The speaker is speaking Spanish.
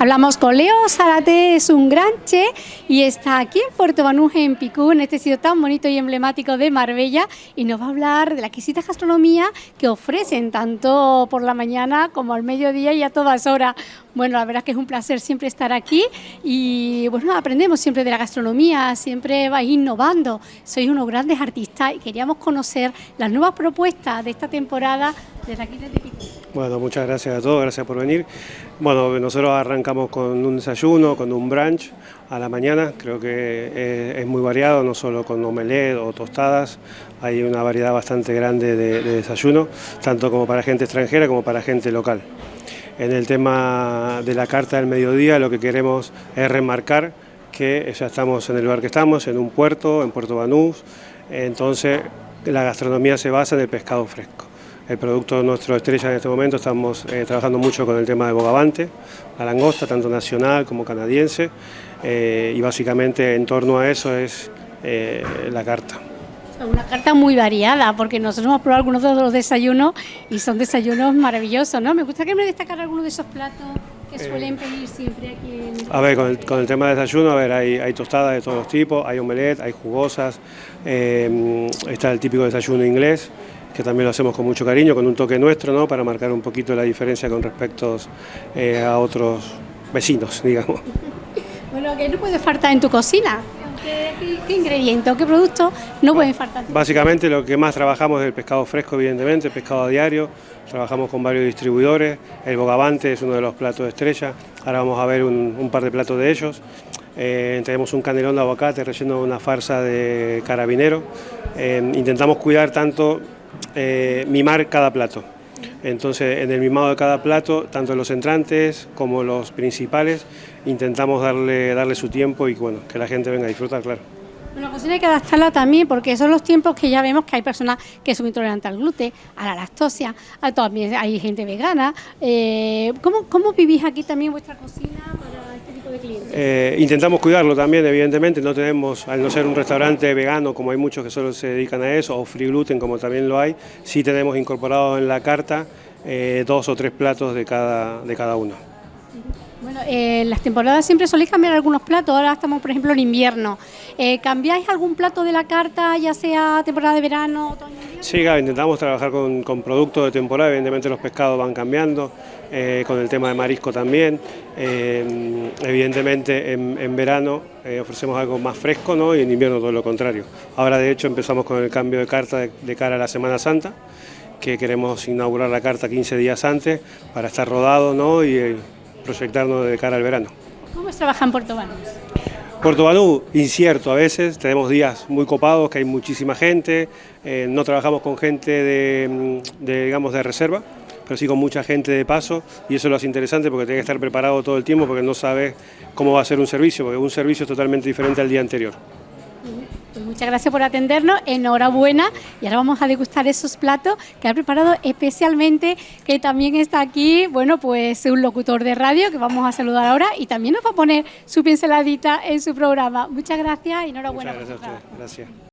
Hablamos con Leo Zarate, es un gran che y está aquí en Puerto Banús, en Picú, en este sitio tan bonito y emblemático de Marbella y nos va a hablar de la exquisita gastronomía que ofrecen tanto por la mañana como al mediodía y a todas horas. Bueno, la verdad es que es un placer siempre estar aquí y bueno, aprendemos siempre de la gastronomía, siempre vais innovando. Sois unos grandes artistas y queríamos conocer las nuevas propuestas de esta temporada desde aquí desde Picú. Bueno, muchas gracias a todos, gracias por venir. Bueno, nosotros arrancamos con un desayuno, con un brunch a la mañana, creo que es, muy variado, no solo con omelette o tostadas, hay una variedad bastante grande de, de desayuno, tanto como para gente extranjera como para gente local. En el tema de la carta del mediodía lo que queremos es remarcar que ya estamos en el lugar que estamos, en un puerto, en Puerto Banús, entonces la gastronomía se basa en el pescado fresco. El producto nuestro estrella en este momento estamos eh, trabajando mucho con el tema de bogavante, la langosta, tanto nacional como canadiense, eh, y básicamente en torno a eso es eh, la carta. Una carta muy variada, porque nosotros hemos probado algunos de los desayunos y son desayunos maravillosos, ¿no? Me gustaría que me destacar algunos de esos platos que suelen pedir siempre aquí en... A ver, con el, tema de desayuno, a ver, hay, tostadas de todos los tipos, hay omelette, hay jugosas, está el típico desayuno inglés, que también lo hacemos con mucho cariño, con un toque nuestro, ¿no? Para marcar un poquito la diferencia con respecto eh, a otros vecinos, digamos. Bueno, ¿qué no puede faltar en tu cocina? ¿Qué, ingredientes o qué productos no pueden faltar? Básicamente lo que más trabajamos es el pescado fresco, evidentemente, el pescado a diario, trabajamos con varios distribuidores, el bogavante es uno de los platos de estrella, ahora vamos a ver un, par de platos de ellos, eh, tenemos un canelón de aguacate relleno de una farsa de carabinero, eh, intentamos cuidar tanto, eh, mimar cada plato. Entonces, en el mimado de cada plato, tanto los entrantes como los principales, intentamos darle, darle su tiempo y bueno, que la gente venga a disfrutar, claro. Bueno, la cocina hay que adaptarla también porque son los tiempos que ya vemos que hay personas que son intolerantes al gluten, a la lactosia, a, también hay gente vegana. Eh, ¿cómo, ¿Cómo vivís aquí también vuestra cocina para este tipo de clientes? Eh, intentamos cuidarlo también, evidentemente, no tenemos, al no ser un restaurante vegano como hay muchos que solo se dedican a eso, o free gluten como también lo hay, sí tenemos incorporado en la carta eh, dos o tres platos de cada, de cada uno. Bueno, en las temporadas siempre soléis cambiar algunos platos, ahora estamos por ejemplo en invierno. Eh, ¿Cambiáis algún plato de la carta, ya sea temporada de verano, otoño, invierno? Sí, intentamos trabajar con, productos de temporada, evidentemente los pescados van cambiando, eh, con el tema de marisco también. Eh, evidentemente en, verano ofrecemos algo más fresco ¿no? y en invierno todo lo contrario. Ahora de hecho empezamos con el cambio de carta de, cara a la Semana Santa, que queremos inaugurar la carta 15 días antes para estar rodado ¿no? y proyectarnos de cara al verano. ¿Cómo se trabaja en Puerto Banús? Puerto Banús, incierto a veces, tenemos días muy copados, que hay muchísima gente, eh, no trabajamos con gente de, digamos, de reserva, pero sí con mucha gente de paso y eso lo hace interesante porque tiene que estar preparado todo el tiempo porque no sabe cómo va a ser un servicio, porque un servicio es totalmente diferente al día anterior. Muchas gracias por atendernos, enhorabuena y ahora vamos a degustar esos platos que ha preparado especialmente, que también está aquí, bueno, pues un locutor de radio que vamos a saludar ahora y también nos va a poner su pinceladita en su programa. Muchas gracias y enhorabuena. Muchas gracias a gracias.